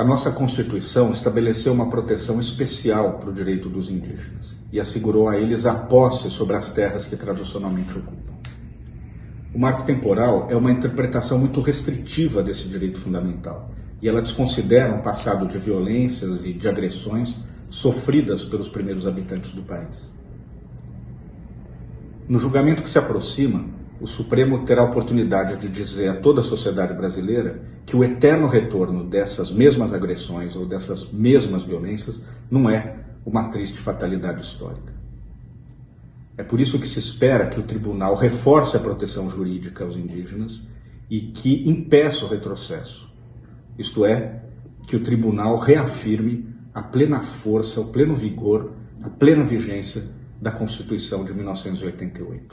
A nossa Constituição estabeleceu uma proteção especial para o direito dos indígenas e assegurou a eles a posse sobre as terras que tradicionalmente ocupam. O marco temporal é uma interpretação muito restritiva desse direito fundamental e ela desconsidera um passado de violências e de agressões sofridas pelos primeiros habitantes do país. No julgamento que se aproxima, o Supremo terá a oportunidade de dizer a toda a sociedade brasileira que o eterno retorno dessas mesmas agressões ou dessas mesmas violências não é uma triste fatalidade histórica. É por isso que se espera que o tribunal reforce a proteção jurídica aos indígenas e que impeça o retrocesso, isto é, que o tribunal reafirme a plena força, o pleno vigor, a plena vigência da Constituição de 1988.